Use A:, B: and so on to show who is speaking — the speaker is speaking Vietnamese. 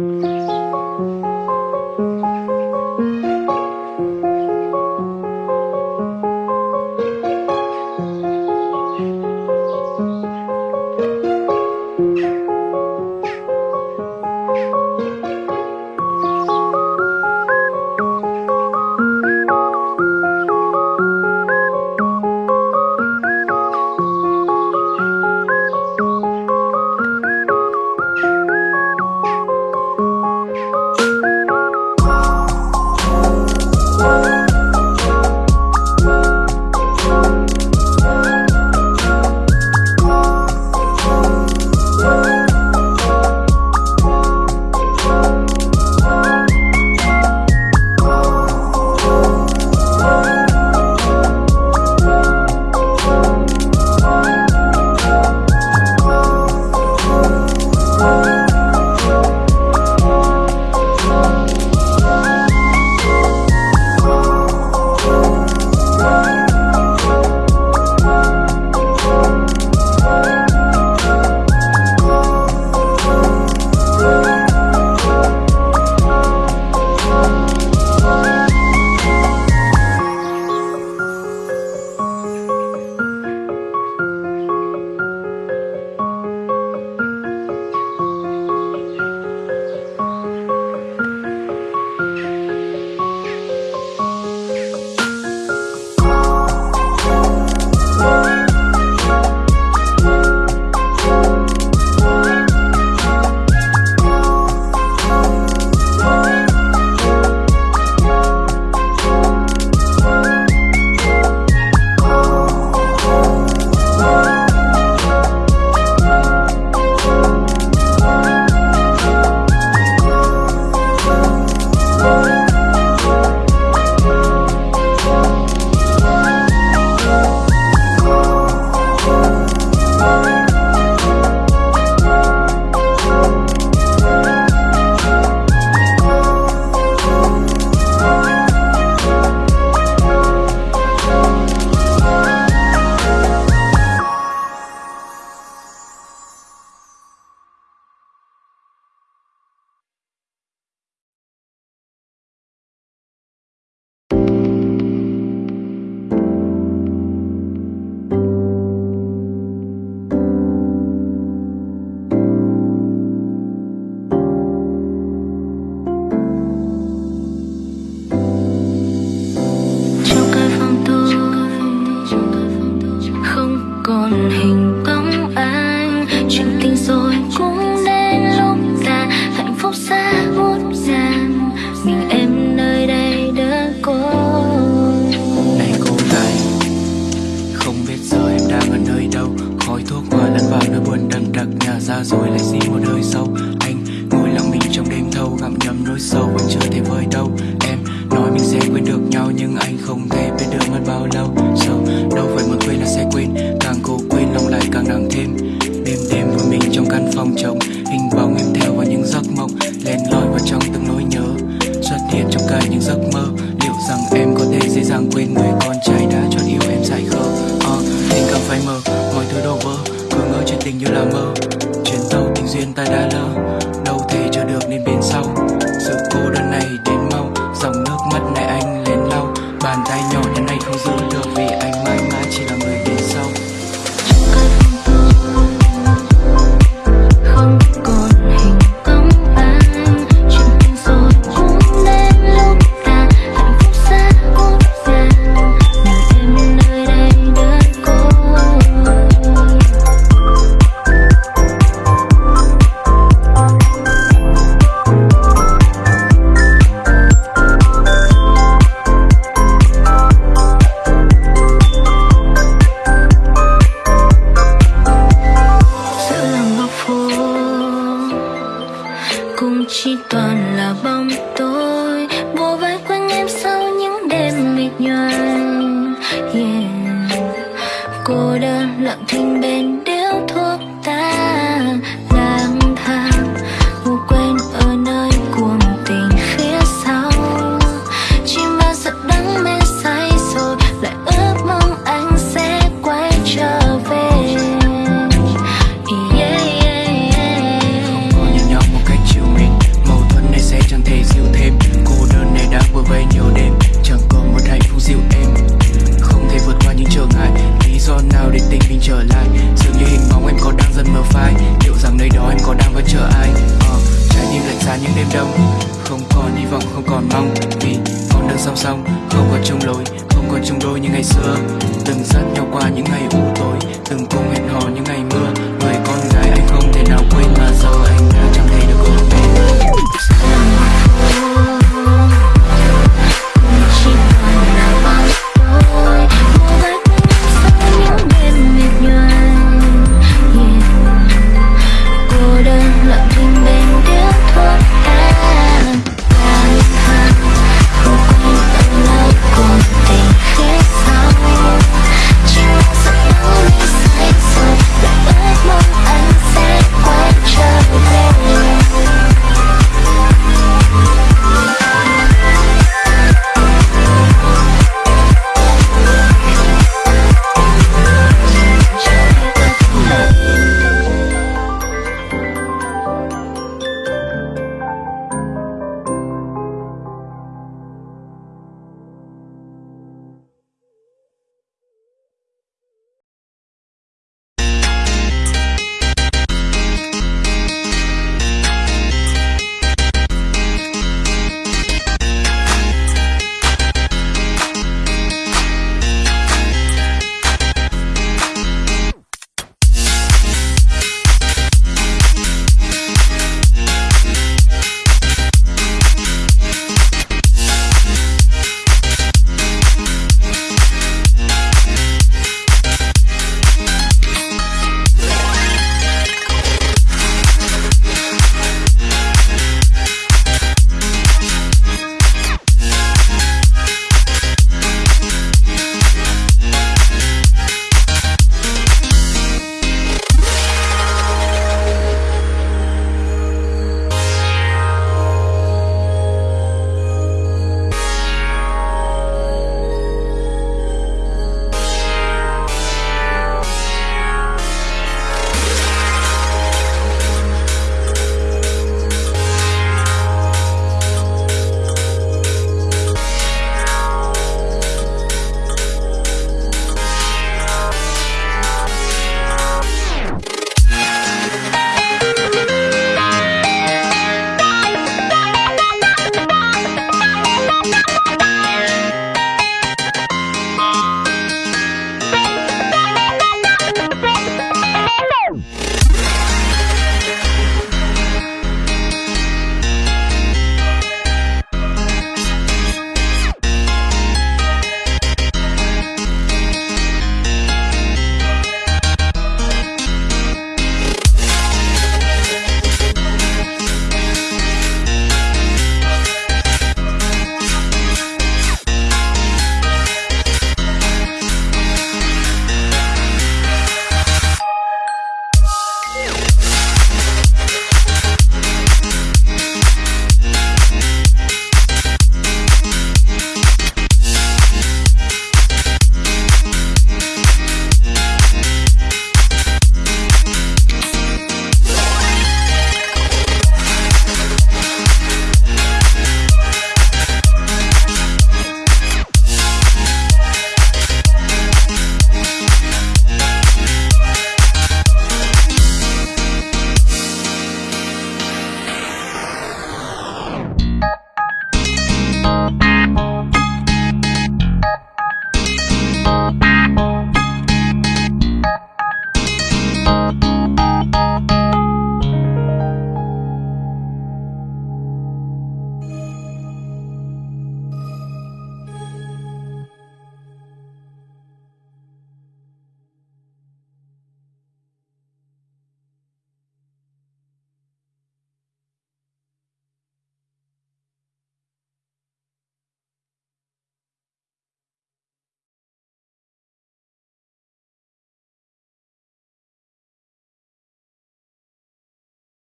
A: Mm-hmm.
B: nhầm nỗi sâu vẫn chưa thể vơi đâu. Em nói mình sẽ quên được nhau nhưng anh không thể biết được mất bao lâu. Sâu đâu phải muốn quên là sẽ quên. Càng cố quên lòng lại càng nặng thêm. Đêm đêm vui mình trong căn phòng trống hình bóng em theo vào những giấc mộng len lỏi vào trong từng nỗi nhớ. Xuất hiện trong cả những giấc mơ liệu rằng em có thể dễ dàng quên người con trai đã chọn yêu em dài khờ? Ờ uh, tình cảm phai mờ mọi thứ đổ vỡ cứ ngỡ chuyện tình như là mơ. Chuyến tàu tình duyên ta đã lỡ đâu thể chờ được nên bên sau. so.
A: cũng chỉ toàn là bóng tối.
B: nhỏ như ngày mưa.